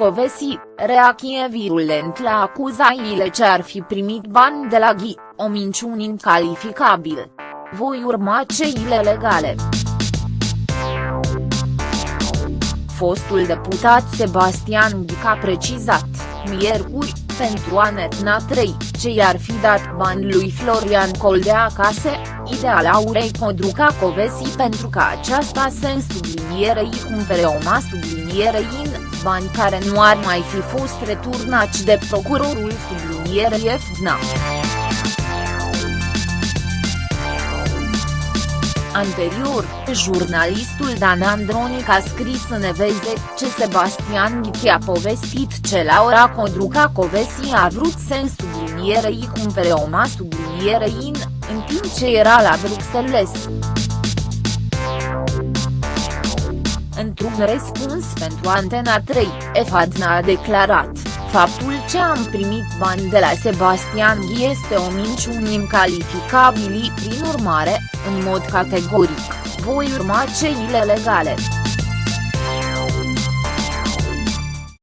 Covesi, reacție virulent la acuzațiile ce ar fi primit bani de la Ghi, o minciună incalificabil. Voi urma ceile legale. Fostul deputat Sebastian Ghic a precizat, miercuri, pentru Anetna 3, ce i-ar fi dat bani lui Florian Coldea acasă, ideal Aurei Codruca Covesi pentru ca aceasta să sublinierei cumpere o ma sublinierei in, bani care nu ar mai fi fost returnați de procurorul sublinierei FDNA. Anterior, jurnalistul Dan Andronic a scris în Eveze ce Sebastian Ghichi a povestit ce Laura Codruca Covesi a vrut să sublinierei cumpere o ma sublinierei in, în timp ce era la Bruxelles. Într-un răspuns pentru Antena 3, EFADNA a declarat, faptul ce am primit bani de la Sebastian Ghi este o minciună incalificabilă prin urmare, în mod categoric, voi urma ceile legale.